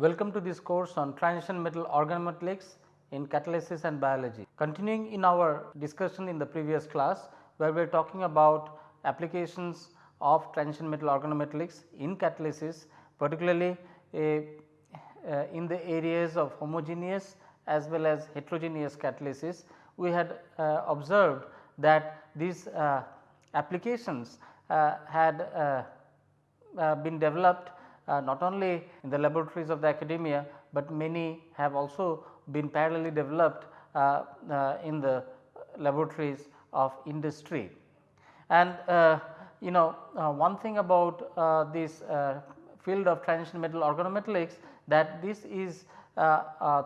Welcome to this course on transition metal organometallics in catalysis and biology. Continuing in our discussion in the previous class where we are talking about applications of transition metal organometallics in catalysis particularly a, uh, in the areas of homogeneous as well as heterogeneous catalysis. We had uh, observed that these uh, applications had been developed uh, not only in the laboratories of the academia, but many have also been parallelly developed uh, uh, in the laboratories of industry. And uh, you know uh, one thing about this field of transition metal organometallics that this is a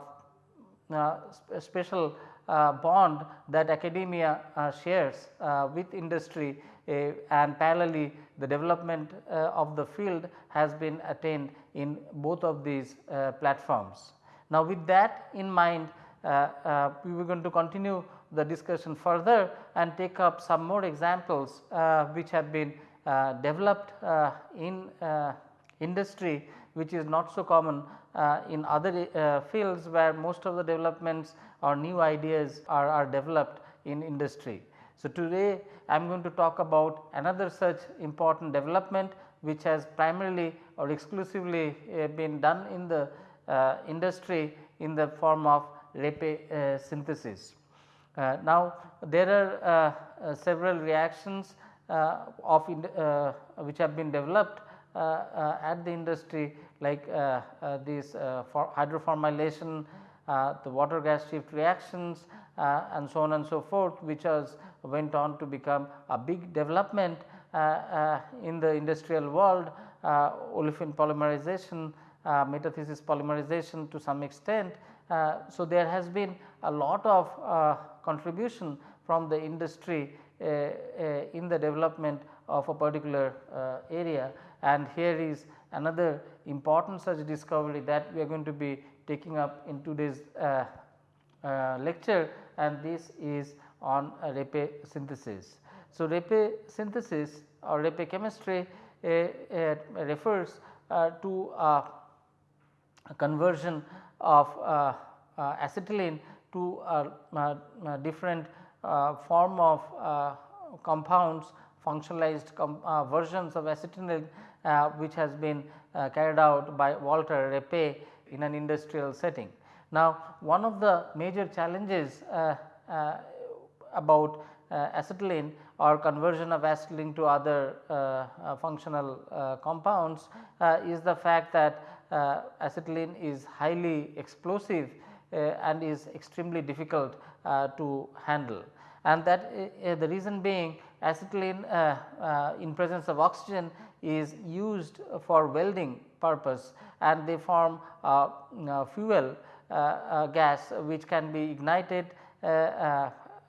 special bond that academia shares with industry and parallelly the development uh, of the field has been attained in both of these uh, platforms. Now, with that in mind uh, we are going to continue the discussion further and take up some more examples which have been developed in industry which is not so common uh, in other uh, fields where most of the developments or new ideas are, are developed in industry. So, today I am going to talk about another such important development which has primarily or exclusively uh, been done in the uh, industry in the form of Reppe uh, synthesis. Uh, now, there are uh, uh, several reactions of which have been developed at the industry like this hydroformylation, the water gas shift reactions and so on and so forth which has went on to become a big development uh, uh, in the industrial world uh, olefin polymerization, metathesis polymerization to some extent. so, there has been a lot of contribution from the industry in the development of a particular area and here is another important such discovery that we are going to be taking up in today's uh, uh, lecture and this is on Reppe synthesis. So, Reppe synthesis or Reppe chemistry uh, uh, refers uh, to a conversion of uh, uh, acetylene to a, a different uh, form of compounds functionalized com versions of acetylene which has been carried out by Walter Reppe in an industrial setting. Now, one of the major challenges about uh, acetylene or conversion of acetylene to other uh, uh, functional compounds is the fact that acetylene is highly explosive and is extremely difficult to handle. And that uh, the reason being acetylene uh, uh, in presence of oxygen is used for welding purpose and they form fuel gas which can be ignited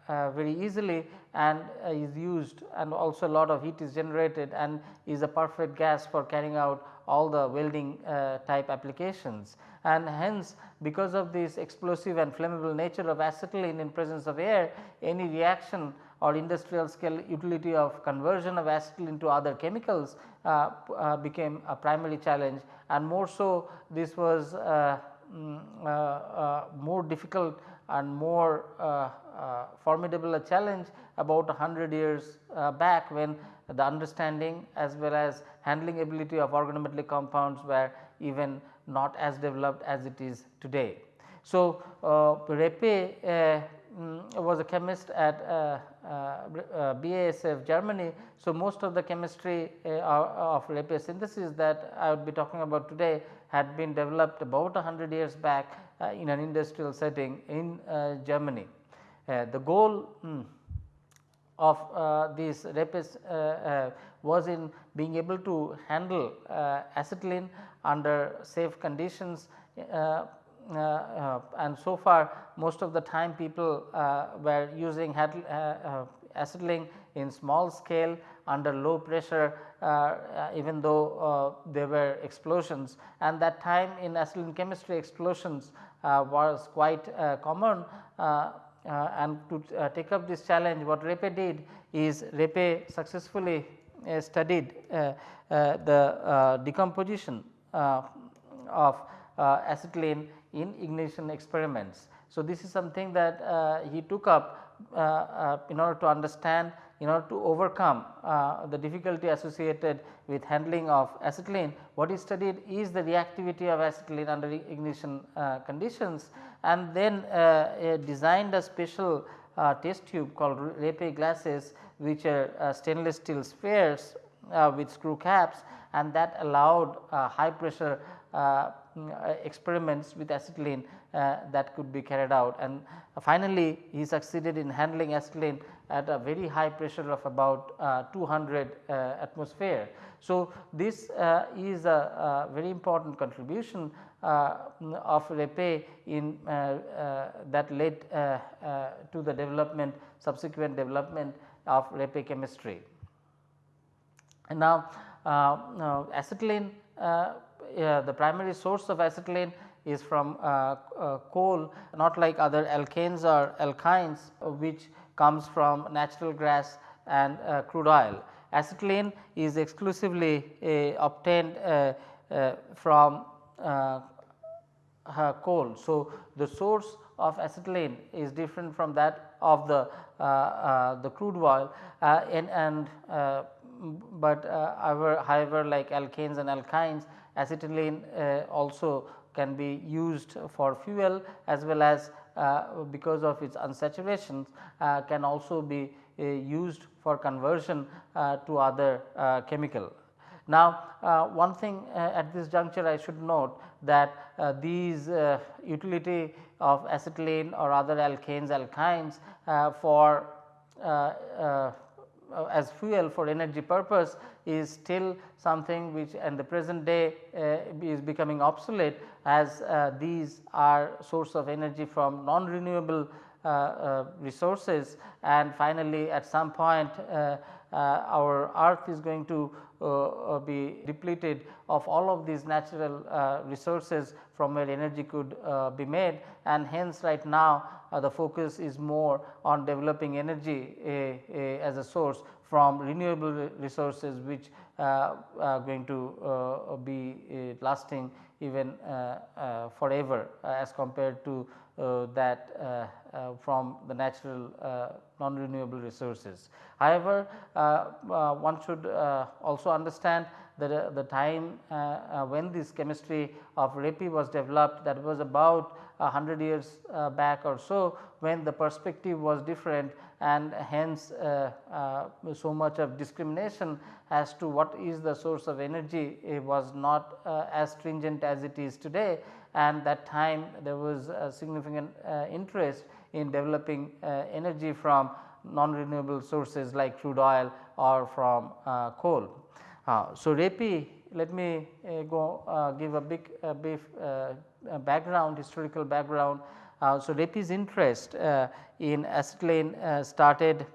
uh, very easily and uh, is used and also a lot of heat is generated and is a perfect gas for carrying out all the welding uh, type applications. And hence because of this explosive and flammable nature of acetylene in presence of air any reaction or industrial scale utility of conversion of acetylene to other chemicals uh, uh, became a primary challenge and more so this was uh, more difficult and more uh, formidable a challenge about 100 years uh, back when the understanding as well as handling ability of organometallic compounds were even not as developed as it is today. So, uh, Reppe uh, mm, was a chemist at uh, uh, BASF Germany. So, most of the chemistry of Reppe synthesis that I would be talking about today had been developed about 100 years back in an industrial setting in Germany. Uh, the goal mm, of uh, these Reppes uh, was in being able to handle acetylene under safe conditions uh, uh, and so far most of the time people uh, were using acetylene in small scale under low pressure Uh, uh, even though uh, there were explosions and that time in acetylene chemistry explosions was quite common uh, and to uh, take up this challenge what Reppe did is Reppe successfully uh, studied the decomposition of acetylene in ignition experiments. So, this is something that he took up in order to understand in order to overcome uh, the difficulty associated with handling of acetylene, what is studied is the reactivity of acetylene under ignition uh, conditions and then uh, designed a special uh, test tube called Reppe glasses which are uh, stainless steel spheres uh, with screw caps and that allowed high pressure experiments with acetylene Uh, that could be carried out and finally he succeeded in handling acetylene at a very high pressure of about uh, 200 uh, atmosphere. So, this uh, is a, very important contribution uh, of Reppe in uh, that led to the development subsequent development of Reppe chemistry. And now, now acetylene the primary source of acetylene is from uh, uh, coal not like other alkanes or alkynes which comes from natural gas and uh, crude oil. Acetylene is exclusively uh, obtained uh, uh, from uh, coal. So, the source of acetylene is different from that of the the crude oil and, and but however, however like alkanes and alkynes acetylene also can be used for fuel as well as uh, because of its unsaturation uh, can also be uh, used for conversion uh, to other uh, chemical. Now, uh, one thing at this juncture I should note that these utility of acetylene or other alkanes alkynes for uh, as fuel for energy purpose is still something which in the present day uh, is becoming obsolete as uh, these are source of energy from non renewable uh, uh, resources. And finally at some point uh, Uh, our earth is going to uh, uh, be depleted of all of these natural resources from where energy could be made. And hence right now uh, the focus is more on developing energy as a source from renewable resources which uh, are going to uh, be lasting even forever as compared to Uh, that uh, uh, from the natural non-renewable resources. However, one should also understand that uh, the time uh, uh, when this chemistry of Reppe was developed that was about 100 years back or so when the perspective was different and hence uh, uh, so much of discrimination as to what is the source of energy was not uh, as stringent as it is today and that time there was a significant interest in developing energy from non-renewable sources like crude oil or from coal. Uh, so, Reppe let me uh, go uh, give a big brief background historical background. So, Reppe's interest in acetylene started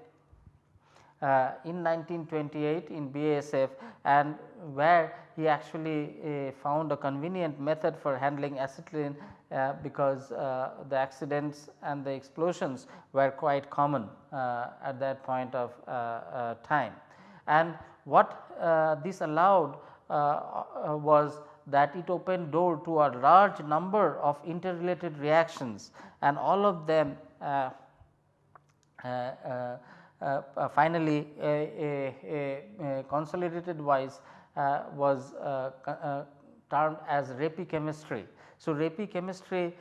uh, in 1928 in BASF and where he actually uh, found a convenient method for handling acetylene uh, because the accidents and the explosions were quite common at that point of time. And what uh, this allowed uh, uh, was that it opened door to a large number of interrelated reactions and all of them uh, uh, uh, finally a, a, a, consolidated wise was termed as Reppe chemistry. So, Reppe chemistry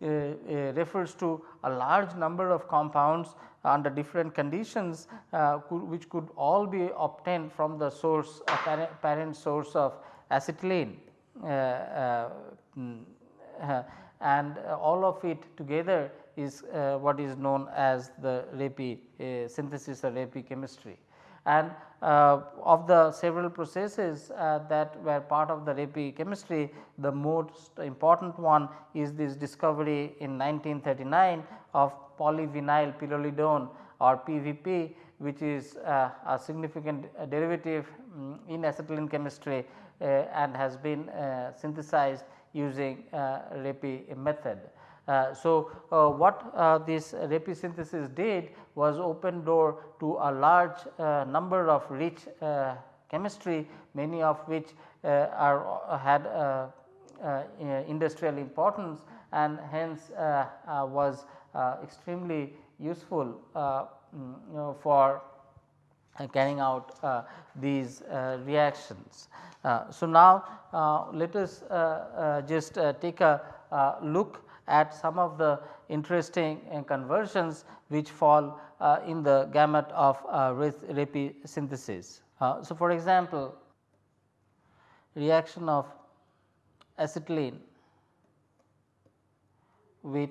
refers to a large number of compounds under different conditions uh, could, which could all be obtained from the source uh, parent, source of acetylene uh, mm, and all of it together is what is known as the Reppe synthesis or Reppe chemistry. And uh, of the several processes uh, that were part of the Reppe chemistry, the most important one is this discovery in 1939 of polyvinyl pyrrolidone or PVP which is uh, a significant uh, derivative um, in acetylene chemistry uh, and has been uh, synthesized using uh, Reppe method. Uh, so, what this Reppe synthesis did was open door to a large number of rich chemistry many of which are had uh, industrial importance and hence uh, uh, was extremely useful mm, for uh, carrying out uh, these uh, reactions. so, now let us just take a look at some of the interesting conversions which fall in the gamut of Reppe synthesis. so, for example, reaction of acetylene with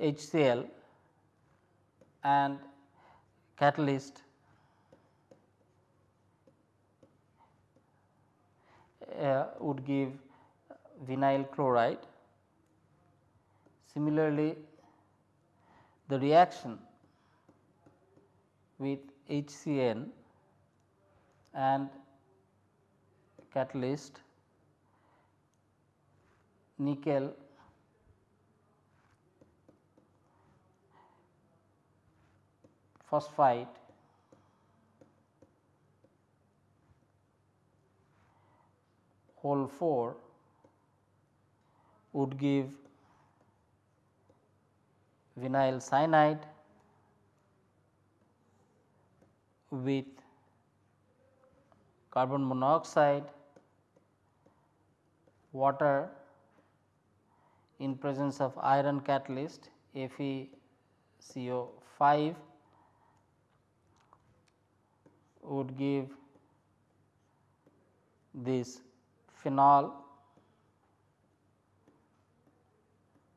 HCl and catalyst uh, would give vinyl chloride. Similarly, the reaction with HCN and catalyst nickel phosphide. Whole 4 would give vinyl cyanide with carbon monoxide, water in presence of iron catalyst FeCO5 would give this phenol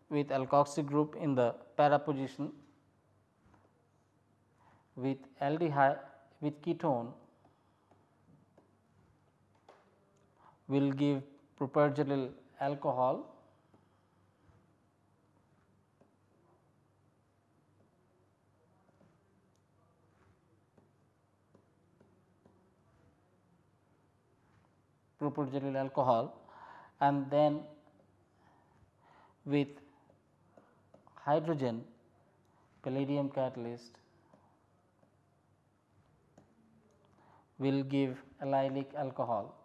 with alkoxy group in the para position with aldehyde with ketone will give propargyl alcohol propargyl alcohol and then with hydrogen palladium catalyst will give allylic alcohol.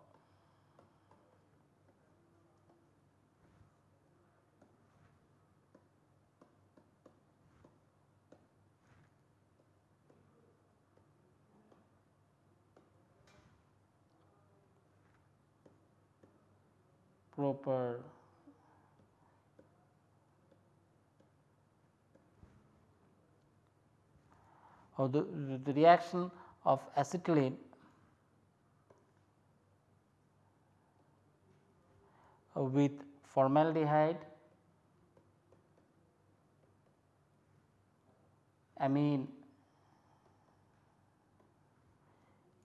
Proper or the, the reaction of acetylene with formaldehyde, amine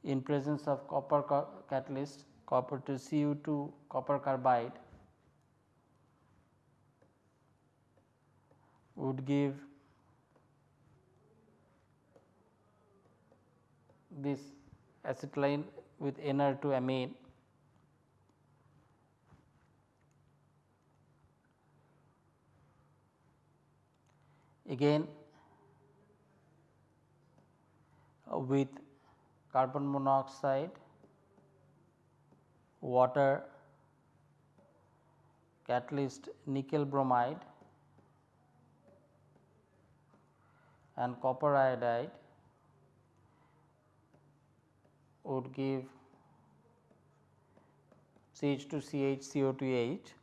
in presence of copper catalyst copper to Cu2 copper carbide would give this acetylene with NR2 amine. Again with carbon monoxide water, catalyst nickel bromide and copper iodide would give CH2CH CO2H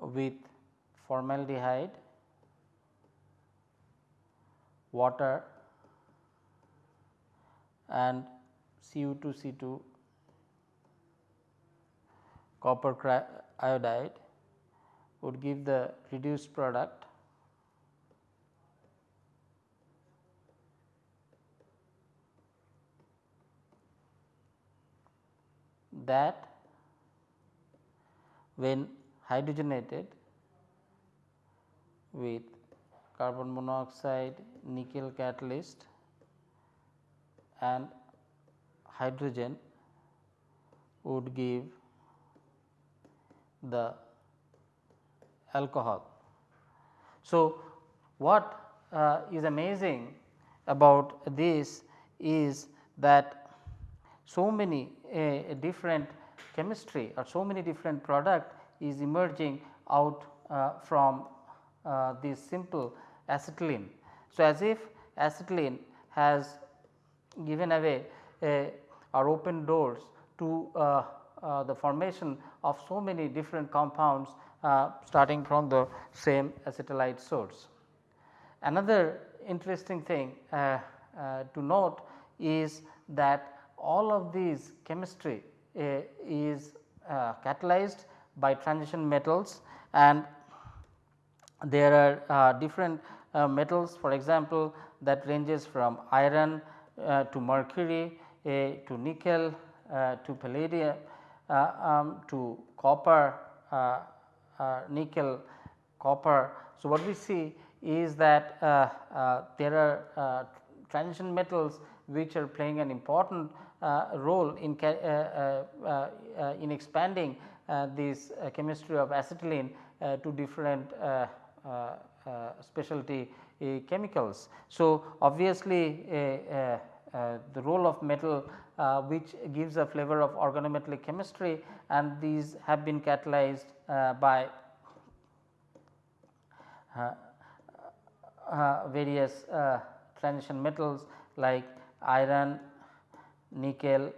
with formaldehyde, water and Cu2 C2 copper iodide would give the reduced product that when hydrogenated with carbon monoxide nickel catalyst and hydrogen would give the alcohol. So, what uh, is amazing about this is that so many uh, different chemistry or so many different product is emerging out uh, from uh, this simple acetylene. So, as if acetylene has given away or open doors to uh, uh, the formation of so many different compounds uh, starting from the same acetylide source. Another interesting thing to note is that all of these chemistry is catalyzed by transition metals and there are uh, different uh, metals for example that ranges from iron Uh, to mercury uh, to nickel uh, to palladium um, to copper nickel copper. So, what we see is that there are transition metals which are playing an important uh, role in, uh, uh, in expanding this chemistry of acetylene to different Uh, uh, specialty uh, chemicals. So, obviously, the role of metal uh, which gives a flavor of organometallic chemistry and these have been catalyzed uh, by uh, various transition metals like iron, nickel,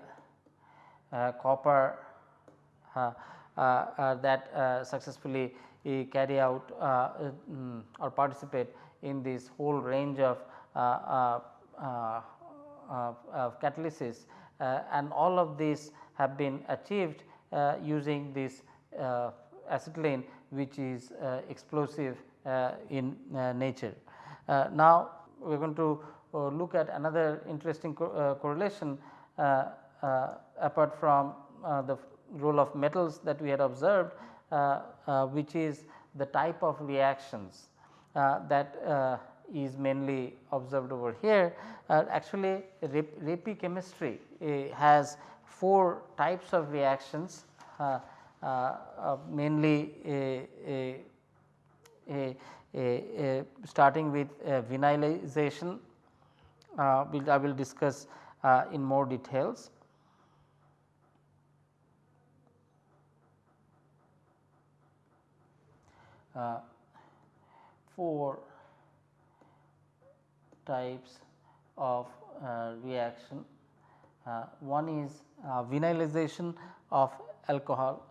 copper that successfully carry out um, or participate in this whole range of uh, uh, catalysis uh, and all of these have been achieved uh, using this uh, acetylene which is explosive in nature. now, we are going to look at another interesting co correlation apart from the role of metals that we had observed Uh, uh, which is the type of reactions uh, that is mainly observed over here. Uh, actually Reppe chemistry uh, has four types of reactions uh, uh mainly starting with vinylization we'll, I will discuss in more details. For types of uh, reaction. Uh, one is uh, vinylization of alcohol.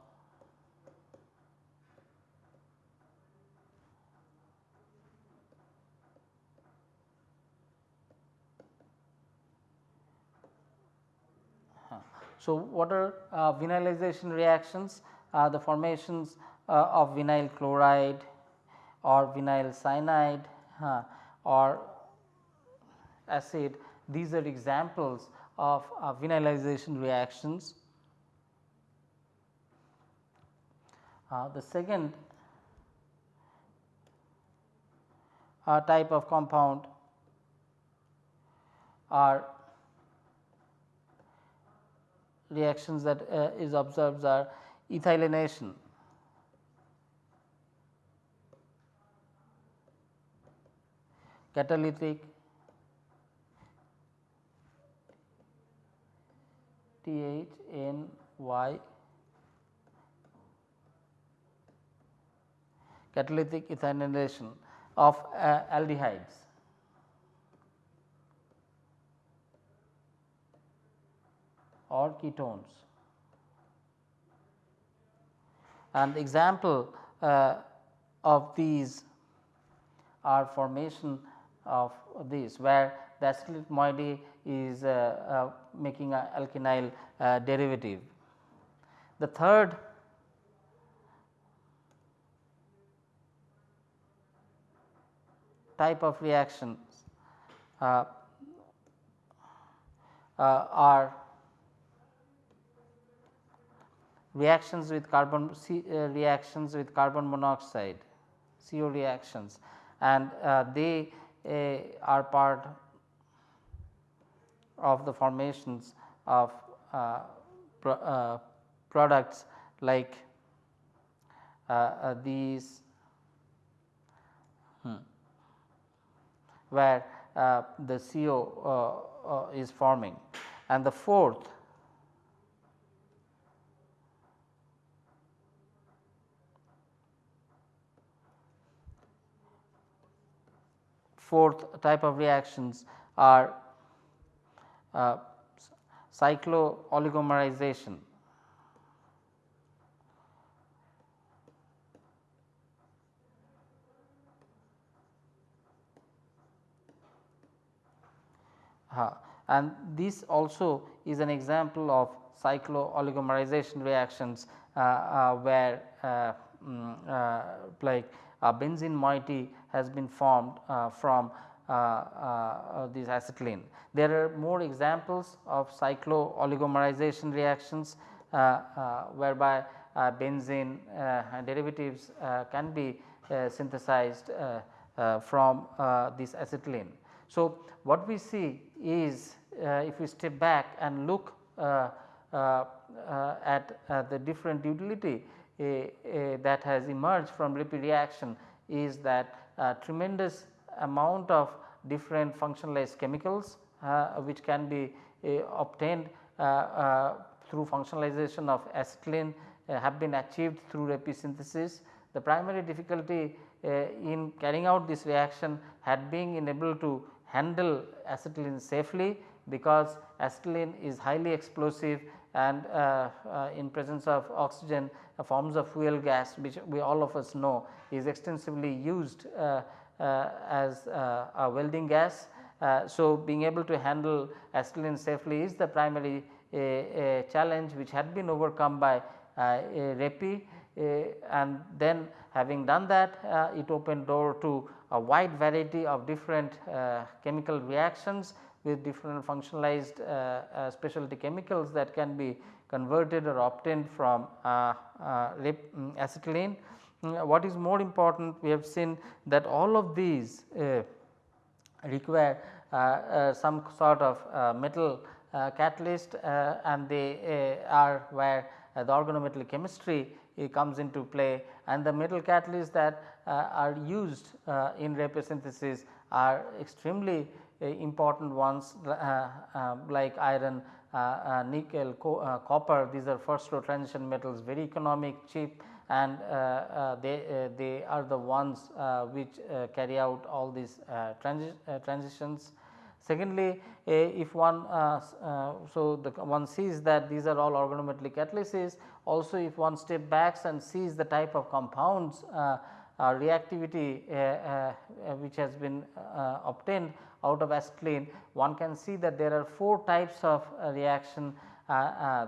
So, what are uh, vinylization reactions? Uh, the formations uh, of vinyl chloride or vinyl cyanide or acid these are examples of uh, vinylization reactions. Uh, the second uh, type of compound are reactions that uh, is observed are ethynylation. Catalytic T H N Y catalytic ethynylation of uh, aldehydes. or ketones. And example uh, of these are formation of this where the acetyl moiety is uh, uh, making a alkynyl uh, derivative. The third type of reactions uh, uh, are reactions with carbon C, uh, reactions with carbon monoxide CO reactions and they are part of the formations of uh, pro, uh, products like uh, uh these hmm, where uh, the CO uh, is forming. And the fourth fourth type of reactions are uh, cyclooligomerization. Uh, and this also is an example of cyclooligomerization reactions uh, uh, where um, like a benzene moiety has been formed uh, from uh, uh, this acetylene. There are more examples of cyclooligomerization reactions whereby benzene derivatives can be synthesized from this acetylene. So, what we see is uh, if we step back and look uh, uh, at the different utility that has emerged from Reppe reaction is that uh, tremendous amount of different functionalized chemicals uh, which can be uh, obtained through functionalization of acetylene have been achieved through Reppe synthesis. The primary difficulty in carrying out this reaction had been able to handle acetylene safely because acetylene is highly explosive and uh, uh, in presence of oxygen uh, forms of fuel gas which we all of us know is extensively used uh, uh, as uh, a welding gas. so, being able to handle acetylene safely is the primary challenge which had been overcome by Reppe and then having done that it opened door to a wide variety of different chemical reactions with different functionalized uh, uh, specialty chemicals that can be converted or obtained from mm, acetylene. Mm, what is more important we have seen that all of these require some sort of metal uh, catalyst uh, and they uh, are where the organometallic chemistry comes into play and the metal catalysts that uh, are used uh, in Reppe synthesis are extremely uh, Uh, important ones uh, uh, like iron, nickel, co copper these are first row transition metals very economic cheap and uh, uh, they, uh, they are the ones which carry out all these transi transitions. Secondly, if one so the one sees that these are all organometallic catalysis also if one step backs and sees the type of compounds uh, reactivity uh, uh, which has been obtained out of acetylene, one can see that there are 4 types of reaction.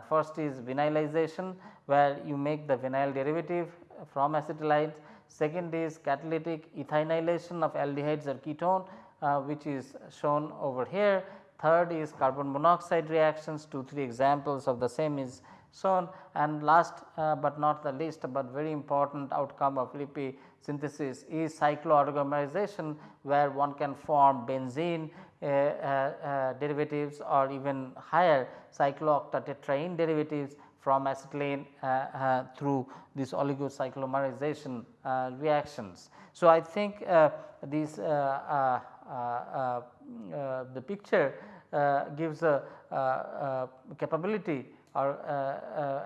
first is vinylization where you make the vinyl derivative from acetylides. Second is catalytic ethynylation of aldehydes or ketone uh, which is shown over here. Third is carbon monoxide reactions 2 3 examples of the same is shown and last uh, but not the least but very important outcome of Reppe synthesis is cyclooligomerization where one can form benzene uh, uh, uh, derivatives or even higher cyclooctatetraene derivatives from acetylene uh, uh, through this oligocyclomerization reactions. So, I think this the picture gives a, capability or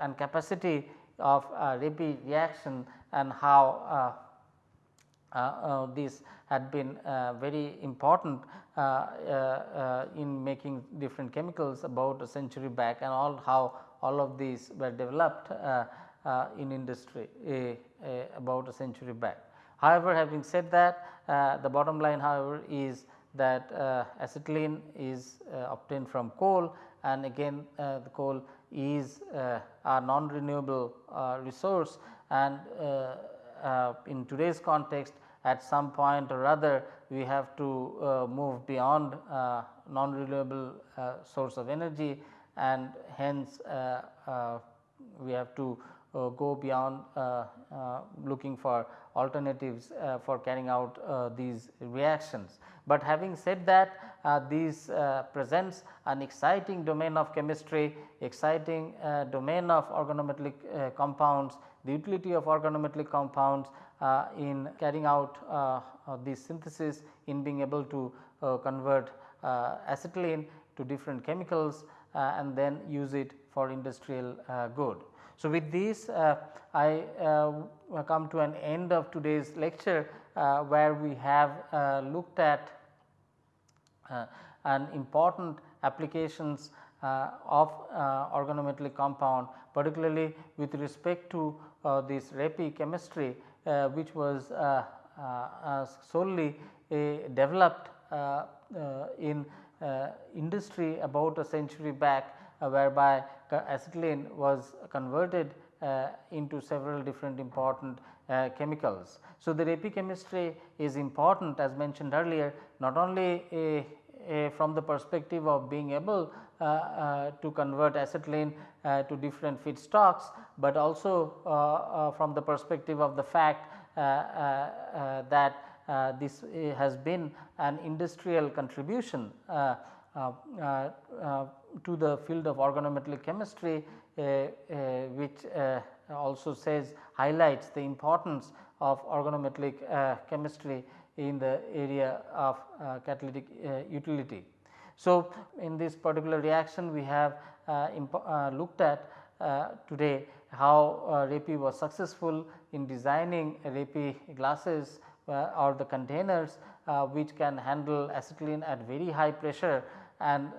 and capacity of uh, reaction and how this had been very important in making different chemicals about a century back and all how all of these were developed in industry about a century back. However, having said that the bottom line however is that uh, acetylene is uh, obtained from coal and again uh, the coal is uh, a non renewable uh, resource and uh, in today's context at some point or other we have to uh, move beyond uh, non renewable uh, source of energy and hence we have to uh, go beyond uh, uh, looking for alternatives for carrying out these reactions. But having said that this presents an exciting domain of chemistry, exciting domain of organometallic compounds, the utility of organometallic compounds in carrying out this synthesis in being able to convert acetylene to different chemicals and then use it for industrial good. So, with this uh, I uh, come to an end of today's lecture uh, where we have looked at uh, and important applications uh, of uh, organometallic compound particularly with respect to uh, this Reppe chemistry uh, Uh, which was uh, uh, uh solely developed in industry about a century back whereby acetylene was converted into several different important uh, chemicals. So, the chemistry is important as mentioned earlier not only a, a from the perspective of being able uh, uh, to convert acetylene uh, to different feedstocks, but also from the perspective of the fact that this has been an industrial contribution uh, uh, uh, to the field of organometallic chemistry which also says highlights the importance of organometallic uh, chemistry in the area of uh, catalytic uh, utility. So, in this particular reaction we have uh, uh, looked at uh, today how uh, was successful in designing Reppe glasses or the containers which can handle acetylene at very high pressure and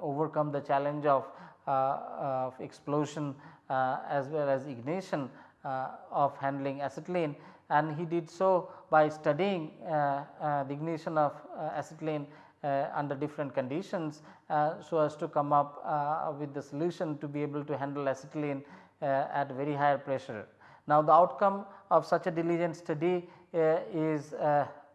overcome the challenge of, of explosion uh, as well as ignition uh, of handling acetylene. And he did so by studying uh, the ignition of acetylene under different conditions so as to come up with the solution to be able to handle acetylene at very higher pressure. Now, the outcome of such a diligent study is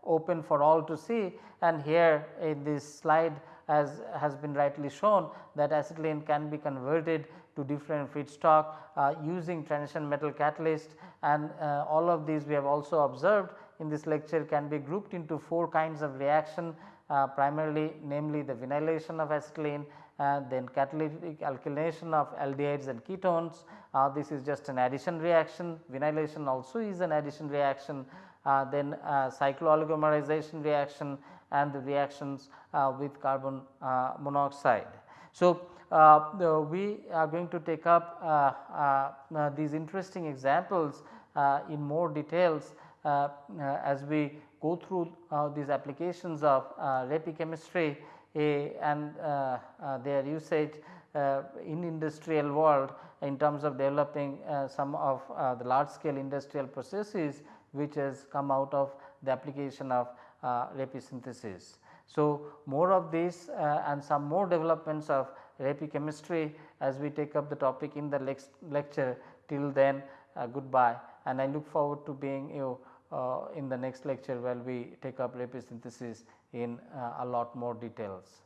open for all to see and here in this slide as has been rightly shown that acetylene can be converted to different feedstock uh, using transition metal catalyst and uh, all of these we have also observed in this lecture can be grouped into 4 kinds of reaction uh, primarily namely the vinylation of acetylene and then catalytic alkylation of aldehydes and ketones. Uh, this is just an addition reaction, vinylation also is an addition reaction, uh, then uh, cyclooligomerization reaction and the reactions with carbon monoxide. So, uh, we are going to take up uh, uh, these interesting examples in more details as we go through these applications of Reppe chemistry and their usage in industrial world in terms of developing some of the large scale industrial processes which has come out of the application of uh, synthesis. So, more of this uh, and some more developments of Reppe chemistry as we take up the topic in the next lecture till then uh, goodbye and I look forward to being you uh, in the next lecture where we take up synthesis in uh, a lot more details.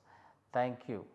Thank you.